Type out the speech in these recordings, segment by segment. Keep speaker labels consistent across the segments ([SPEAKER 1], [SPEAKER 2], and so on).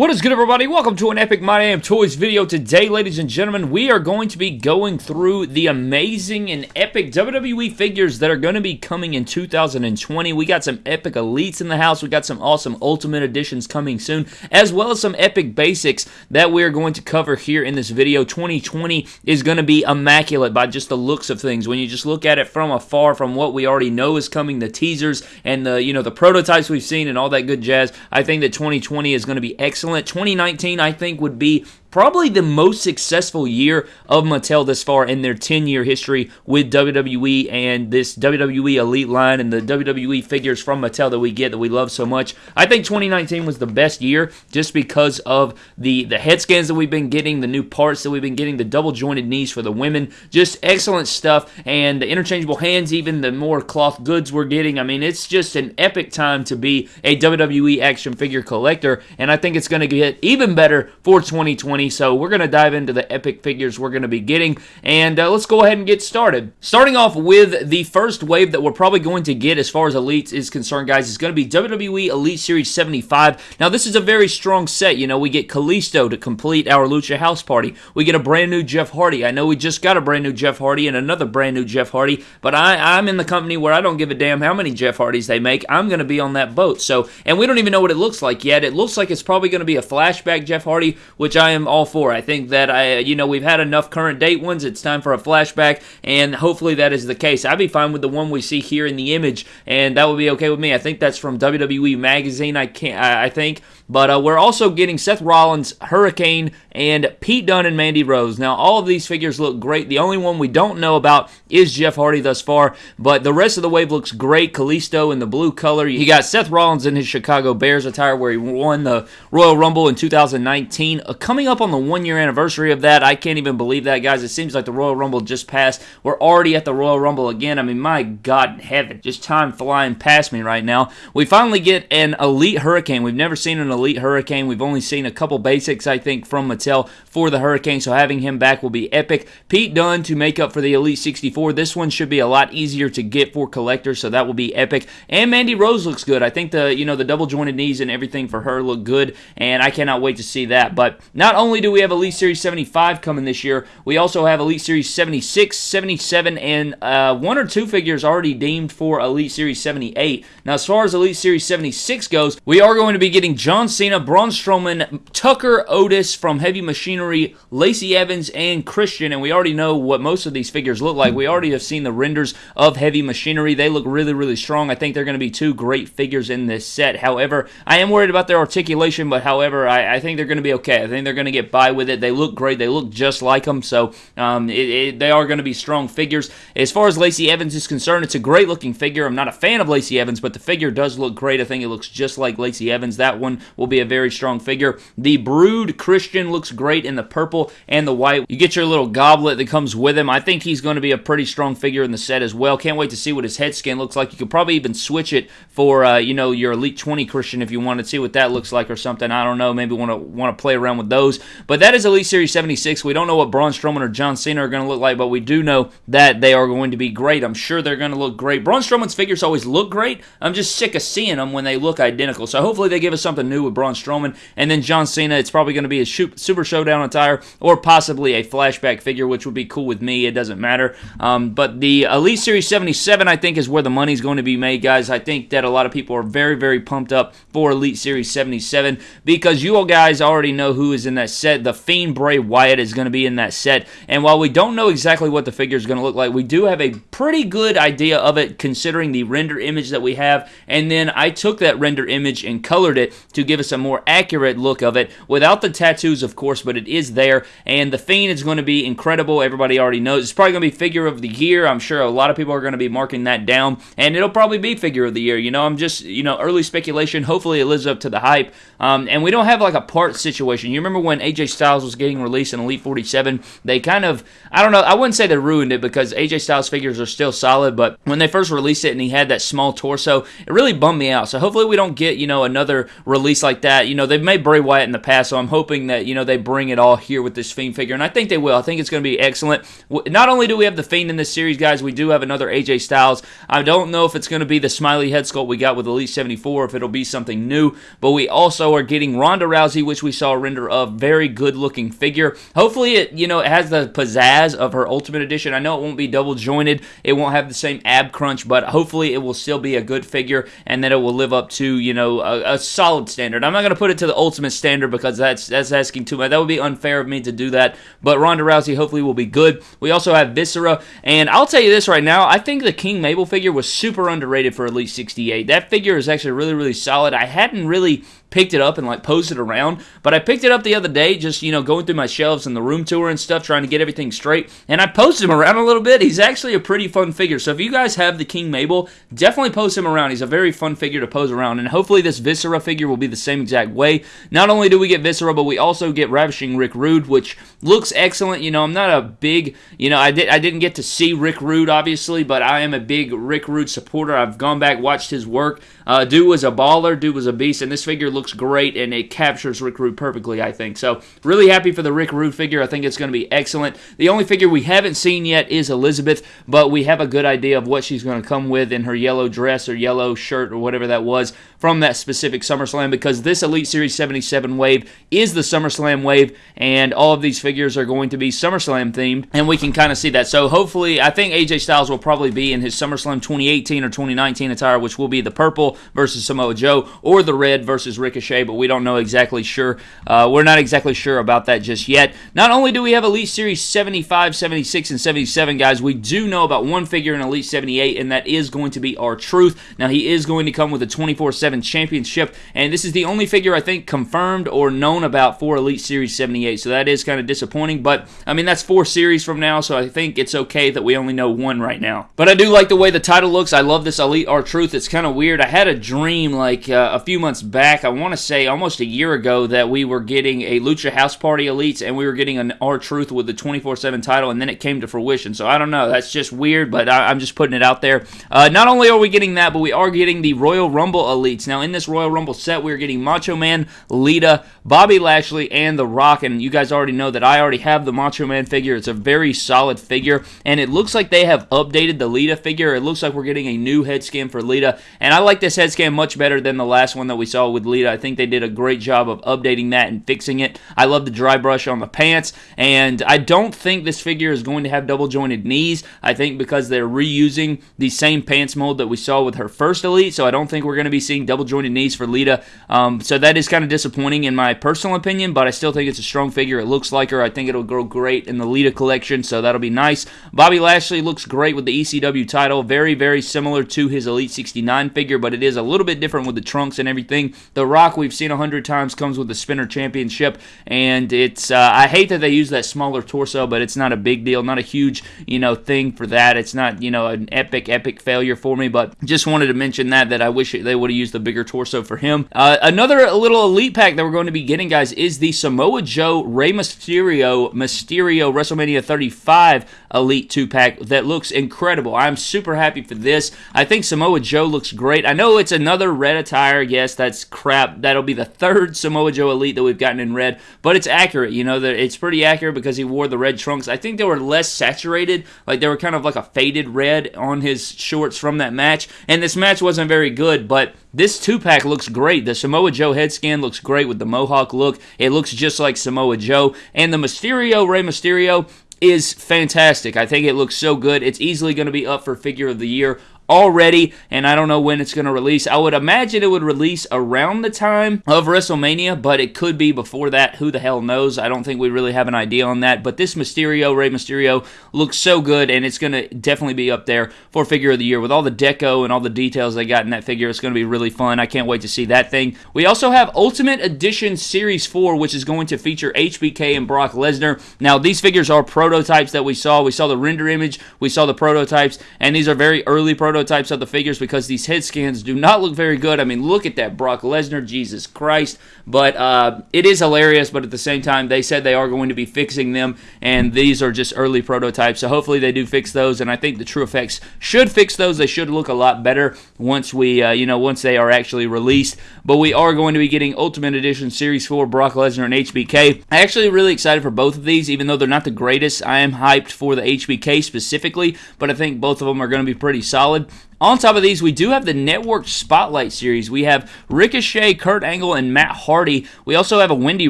[SPEAKER 1] What is good everybody? Welcome to an Epic My Damn Toys video. Today, ladies and gentlemen, we are going to be going through the amazing and epic WWE figures that are going to be coming in 2020. We got some epic elites in the house. We got some awesome ultimate editions coming soon, as well as some epic basics that we are going to cover here in this video. 2020 is going to be immaculate by just the looks of things. When you just look at it from afar, from what we already know is coming, the teasers and the, you know, the prototypes we've seen and all that good jazz, I think that 2020 is going to be excellent excellent. 2019, I think, would be probably the most successful year of Mattel this far in their 10 year history with WWE and this WWE Elite line and the WWE figures from Mattel that we get that we love so much. I think 2019 was the best year just because of the, the head scans that we've been getting, the new parts that we've been getting, the double jointed knees for the women. Just excellent stuff. And the interchangeable hands, even the more cloth goods we're getting. I mean, it's just an epic time to be a WWE action figure collector. And I think it's going to get even better for 2020 so we're going to dive into the epic figures we're going to be getting, and uh, let's go ahead and get started. Starting off with the first wave that we're probably going to get as far as Elites is concerned, guys, is going to be WWE Elite Series 75. Now, this is a very strong set. You know, we get Kalisto to complete our Lucha House Party. We get a brand new Jeff Hardy. I know we just got a brand new Jeff Hardy and another brand new Jeff Hardy, but I, I'm in the company where I don't give a damn how many Jeff Hardys they make. I'm going to be on that boat. So, and we don't even know what it looks like yet. It looks like it's probably going to be a flashback Jeff Hardy, which I am all for. I think that I, you know, we've had enough current date ones. It's time for a flashback, and hopefully that is the case. I'd be fine with the one we see here in the image, and that would be okay with me. I think that's from WWE Magazine. I can't. I, I think but uh, we're also getting Seth Rollins, Hurricane, and Pete Dunne and Mandy Rose. Now, all of these figures look great. The only one we don't know about is Jeff Hardy thus far, but the rest of the wave looks great. Kalisto in the blue color. He got Seth Rollins in his Chicago Bears attire where he won the Royal Rumble in 2019. Uh, coming up on the one year anniversary of that, I can't even believe that, guys. It seems like the Royal Rumble just passed. We're already at the Royal Rumble again. I mean, my God in heaven, just time flying past me right now. We finally get an Elite Hurricane. We've never seen an Hurricane. We've only seen a couple basics, I think, from Mattel for the Hurricane, so having him back will be epic. Pete Dunne to make up for the Elite 64. This one should be a lot easier to get for collectors, so that will be epic. And Mandy Rose looks good. I think the you know the double jointed knees and everything for her look good, and I cannot wait to see that. But not only do we have Elite Series 75 coming this year, we also have Elite Series 76, 77, and uh, one or two figures already deemed for Elite Series 78. Now, as far as Elite Series 76 goes, we are going to be getting John Cena, Braun Strowman, Tucker Otis from Heavy Machinery, Lacey Evans, and Christian. And we already know what most of these figures look like. We already have seen the renders of Heavy Machinery. They look really, really strong. I think they're going to be two great figures in this set. However, I am worried about their articulation, but however, I, I think they're going to be okay. I think they're going to get by with it. They look great. They look just like them. So um, it, it, they are going to be strong figures. As far as Lacey Evans is concerned, it's a great looking figure. I'm not a fan of Lacey Evans, but the figure does look great. I think it looks just like Lacey Evans. That one will be a very strong figure. The Brood Christian looks great in the purple and the white. You get your little goblet that comes with him. I think he's going to be a pretty strong figure in the set as well. Can't wait to see what his head skin looks like. You could probably even switch it for, uh, you know, your Elite 20 Christian if you want to see what that looks like or something. I don't know. Maybe want to want to play around with those. But that is Elite Series 76. We don't know what Braun Strowman or John Cena are going to look like, but we do know that they are going to be great. I'm sure they're going to look great. Braun Strowman's figures always look great. I'm just sick of seeing them when they look identical. So hopefully they give us something new with Braun Strowman. And then John Cena, it's probably going to be a Super Showdown attire or possibly a flashback figure, which would be cool with me. It doesn't matter. Um, but the Elite Series 77, I think, is where the money's going to be made, guys. I think that a lot of people are very, very pumped up for Elite Series 77 because you all guys already know who is in that set. The Fiend Bray Wyatt is going to be in that set. And while we don't know exactly what the figure is going to look like, we do have a pretty good idea of it considering the render image that we have. And then I took that render image and colored it to give us a more accurate look of it without the tattoos, of course, but it is there. And the Fiend is going to be incredible. Everybody already knows. It's probably going to be figure of the year. I'm sure a lot of people are going to be marking that down. And it'll probably be figure of the year. You know, I'm just, you know, early speculation. Hopefully it lives up to the hype. Um, and we don't have like a part situation. You remember when AJ Styles was getting released in Elite 47? They kind of, I don't know, I wouldn't say they ruined it because AJ Styles figures are still solid, but when they first released it and he had that small torso, it really bummed me out. So hopefully we don't get, you know, another release like that. You know, they've made Bray Wyatt in the past, so I'm hoping that, you know, they bring it all here with this Fiend figure, and I think they will. I think it's going to be excellent. Not only do we have the Fiend in this series, guys, we do have another AJ Styles. I don't know if it's going to be the smiley head sculpt we got with Elite 74, if it'll be something new, but we also are getting Ronda Rousey, which we saw render of. Very good looking figure. Hopefully, it, you know, it has the pizzazz of her Ultimate Edition. I know it won't be double jointed, it won't have the same ab crunch, but hopefully it will still be a good figure and that it will live up to, you know, a, a solid standard. I'm not going to put it to the ultimate standard because that's that's asking too much. That would be unfair of me to do that. But Ronda Rousey hopefully will be good. We also have Viscera, and I'll tell you this right now, I think the King Mabel figure was super underrated for Elite 68. That figure is actually really, really solid. I hadn't really picked it up and like posed it around. But I picked it up the other day, just you know, going through my shelves and the room tour and stuff, trying to get everything straight. And I posted him around a little bit. He's actually a pretty fun figure. So if you guys have the King Mabel, definitely post him around. He's a very fun figure to pose around. And hopefully this Viscera figure will be the same exact way. Not only do we get Viscera, but we also get Ravishing Rick Rude, which looks excellent. You know, I'm not a big, you know, I did I didn't get to see Rick Rude obviously, but I am a big Rick Rude supporter. I've gone back watched his work. Uh, dude was a baller. Dude was a beast, and this figure looks great and it captures Rick Rude perfectly, I think. So, really happy for the Rick Rude figure. I think it's going to be excellent. The only figure we haven't seen yet is Elizabeth, but we have a good idea of what she's going to come with in her yellow dress or yellow shirt or whatever that was from that specific SummerSlam because this Elite Series 77 wave is the SummerSlam wave, and all of these figures are going to be SummerSlam themed, and we can kind of see that. So, hopefully, I think AJ Styles will probably be in his SummerSlam 2018 or 2019 attire, which will be the purple versus Samoa Joe, or the red versus Ricochet, but we don't know exactly sure. Uh, we're not exactly sure about that just yet. Not only do we have Elite Series 75, 76, and 77, guys, we do know about one figure in Elite 78, and that is going to be R-Truth. Now, he is going to come with a 24 7 championship, and this is the only figure I think confirmed or known about for Elite Series 78, so that is kind of disappointing, but I mean, that's four series from now, so I think it's okay that we only know one right now. But I do like the way the title looks. I love this Elite R-Truth. It's kind of weird. I had a dream like uh, a few months back, I want to say almost a year ago, that we were getting a Lucha House Party Elites and we were getting an R-Truth with the 24 7 title, and then it came to fruition. So I don't know. That's just weird, but I, am just putting it out there. Uh, not only are we getting that, but we are getting the Royal Rumble Elites. Now, in this Royal Rumble set, we're getting Macho Man, Lita, Bobby Lashley, and The Rock. And you guys already know that I already have the Macho Man figure. It's a very solid figure, and it looks like they have updated the Lita figure. It looks like we're getting a new head scan for Lita, and I like this head scan much better than the last one that we saw with Lita. I think they did a great job of updating that and fixing it. I love the dry brush on the pants, and I don't think this figure is going to have double jointed knees. I think because they're reusing the same pants mold that we saw with her first Elite, so I don't think we're going to be seeing double jointed knees for Lita. Um, so that is kind of disappointing in my personal opinion, but I still think it's a strong figure. It looks like her. I think it'll grow great in the Lita collection, so that'll be nice. Bobby Lashley looks great with the ECW title. Very, very similar to his Elite 69 figure, but it is a little bit different with the trunks and everything. The Rock, we've seen a hundred times, comes with the Spinner Championship, and it's uh, I hate that they use that smaller torso, but it's not a big deal, not a huge you know thing for that. It's not you know an epic epic failure for me, but just wanted to mention that that I wish they would have used the bigger torso for him. Uh, another little elite pack that we're going to be getting, guys, is the Samoa Joe Rey Mysterio Mysterio WrestleMania 35 Elite two pack that looks incredible. I'm super happy for this. I think Samoa Joe looks great. I know it's another red attire. Yes, that's crap. That'll be the third Samoa Joe Elite that we've gotten in red, but it's accurate. You know, that it's pretty accurate because he wore the red trunks. I think they were less saturated, like they were kind of like a faded red on his shorts from that match. And this match wasn't very good, but this two pack looks great. The Samoa Joe head scan looks great with the mohawk look. It looks just like Samoa Joe. And the Mysterio, Rey Mysterio, is fantastic. I think it looks so good. It's easily going to be up for figure of the year already, and I don't know when it's going to release. I would imagine it would release around the time of WrestleMania, but it could be before that. Who the hell knows? I don't think we really have an idea on that. But this Mysterio, Rey Mysterio, looks so good, and it's going to definitely be up there for figure of the year with all the deco and all the details they got in that figure. It's going to be really fun. I can't wait to see that thing. We also have Ultimate Edition Series 4, which is going to feature HBK and Brock Lesnar. Now, these figures are prototypes that we saw. We saw the render image, we saw the prototypes, and these are very early prototypes prototypes of the figures because these head scans do not look very good. I mean, look at that Brock Lesnar, Jesus Christ. But uh, it is hilarious, but at the same time, they said they are going to be fixing them, and these are just early prototypes. So hopefully they do fix those, and I think the TrueFX should fix those. They should look a lot better once we, uh, you know, once they are actually released. But we are going to be getting Ultimate Edition Series 4 Brock Lesnar and HBK. I'm actually really excited for both of these, even though they're not the greatest. I am hyped for the HBK specifically, but I think both of them are going to be pretty solid. On top of these, we do have the Network Spotlight Series. We have Ricochet, Kurt Angle, and Matt Hardy. We also have a Wendi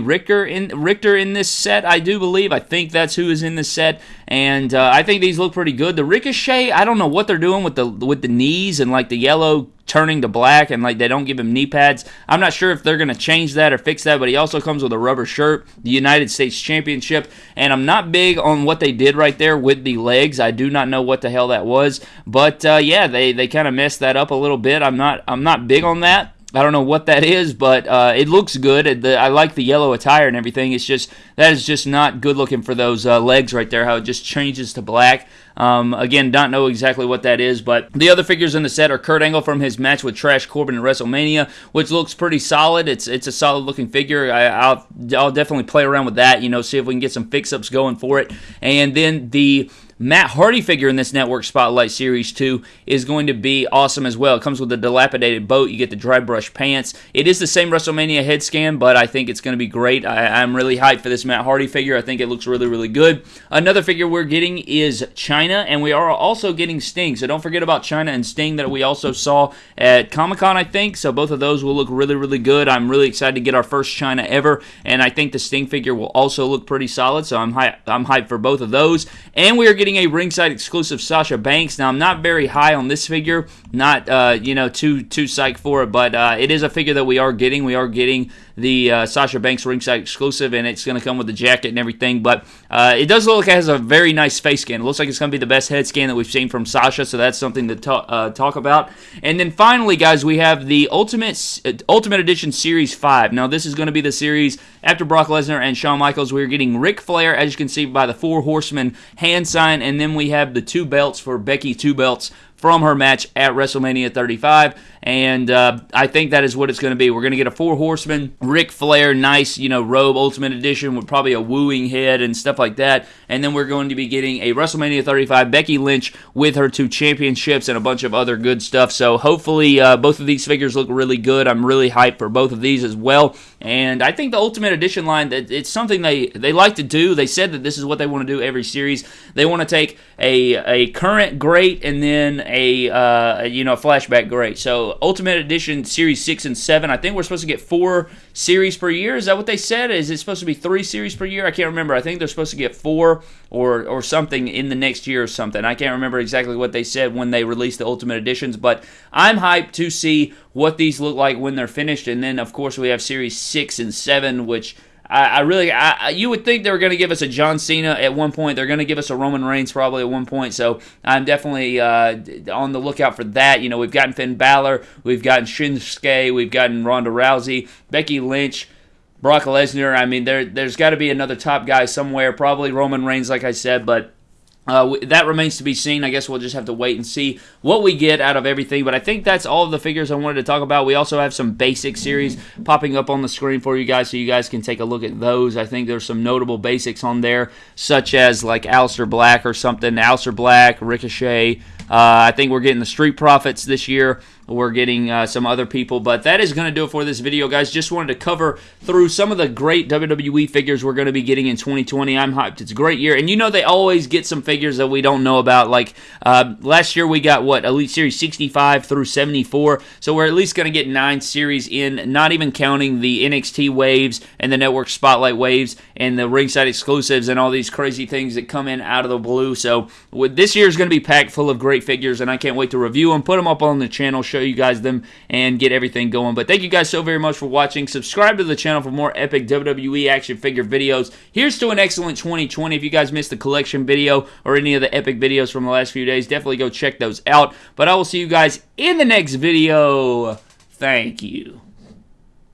[SPEAKER 1] Richter in Richter in this set, I do believe. I think that's who is in this set, and uh, I think these look pretty good. The Ricochet, I don't know what they're doing with the with the knees and like the yellow turning to black and like they don't give him knee pads. I'm not sure if they're going to change that or fix that, but he also comes with a rubber shirt, the United States Championship, and I'm not big on what they did right there with the legs. I do not know what the hell that was, but uh, yeah, they they kind of messed that up a little bit. I'm not I'm not big on that. I don't know what that is, but uh, it looks good. I like the yellow attire and everything. It's just that is just not good looking for those uh, legs right there. How it just changes to black. Um, again, don't know exactly what that is, but the other figures in the set are Kurt Angle from his match with Trash Corbin in WrestleMania, which looks pretty solid. It's it's a solid looking figure. I, will I'll definitely play around with that. You know, see if we can get some fix ups going for it. And then the Matt Hardy figure in this Network Spotlight Series 2 is going to be awesome as well. It comes with a dilapidated boat. You get the dry brush pants. It is the same WrestleMania head scan, but I think it's going to be great. I, am really hyped for this Matt Hardy figure. I think it looks really, really good. Another figure we're getting is Chyna, and we are also getting Sting. So don't forget about Chyna and Sting that we also saw at Comic Con, I think. So both of those will look really, really good. I'm really excited to get our first Chyna ever, and I think the Sting figure will also look pretty solid. So I'm, hy- I'm hyped for both of those. And we are getting getting a ringside exclusive Sasha Banks. Now I'm not very high on this figure, not uh, you know too too psyched for it, but uh, it is a figure that we are getting. We are getting the uh, Sasha Banks ringside exclusive, and it's going to come with the jacket and everything. But uh, it does look like it has a very nice face scan. It looks like it's going to be the best head scan that we've seen from Sasha, so that's something to ta- uh, talk about. And then finally, guys, we have the Ultimate uh, Ultimate Edition Series Five. Now this is going to be the series after Brock Lesnar and Shawn Michaels. We're getting Ric Flair, as you can see by the Four Horsemen hand sign, and then we have the two belts for Becky, two belts from her match at WrestleMania 35 and uh, I think that is what it's going to be. We're going to get a Four Horsemen, Ric Flair, nice, you know, robe Ultimate Edition with probably a wooing head and stuff like that. And then we're going to be getting a WrestleMania 35 Becky Lynch with her two championships and a bunch of other good stuff. So hopefully uh, both of these figures look really good. I'm really hyped for both of these as well. And I think the Ultimate Edition line, that it's something they, they like to do. They said that this is what they want to do every series. They want to take a, a current great and then a, uh, you know, a flashback great. So Ultimate Edition Series 6 and 7. I think we're supposed to get four series per year. Is that what they said? Is it supposed to be three series per year? I can't remember. I think they're supposed to get four or, or something in the next year or something. I can't remember exactly what they said when they released the Ultimate Editions, but I'm hyped to see what these look like when they're finished. And then, of course, we have Series 6 and 7, which I, I really, I, you would think they were going to give us a John Cena at one point. They're going to give us a Roman Reigns probably at one point. So I'm definitely uh, on the lookout for that. You know, we've gotten Finn Balor, we've gotten Shinsuke, we've gotten Ronda Rousey, Becky Lynch. Brock Lesnar. I mean, there there's got to be another top guy somewhere. Probably Roman Reigns, like I said, but uh, that remains to be seen. I guess we'll just have to wait and see what we get out of everything. But I think that's all of the figures I wanted to talk about. We also have some basic series popping up on the screen for you guys so you guys can take a look at those. I think there's some notable basics on there, such as like Aleister Black or something. Aleister Black, Ricochet. Uh, I think we're getting the Street Profits this year. We're getting uh, some other people, but that is going to do it for this video, guys. Just wanted to cover through some of the great WWE figures we're going to be getting in 2020. I'm hyped. It's a great year, and you know they always get some figures that we don't know about. Like uh, last year, we got what Elite Series 65 through 74, so we're at least going to get nine series in, not even counting the NXT waves and the Network Spotlight waves and the ringside exclusives and all these crazy things that come in out of the blue. So this year is going to be packed full of great figures, and I can't wait to review them, put them up on the channel, show show you guys them and get everything going. But thank you guys so very much for watching. Subscribe to the channel for more epic WWE action figure videos. Here's to an excellent 2020. If you guys missed the collection video or any of the epic videos from the last few days, definitely go check those out. But I will see you guys in the next video. Thank you.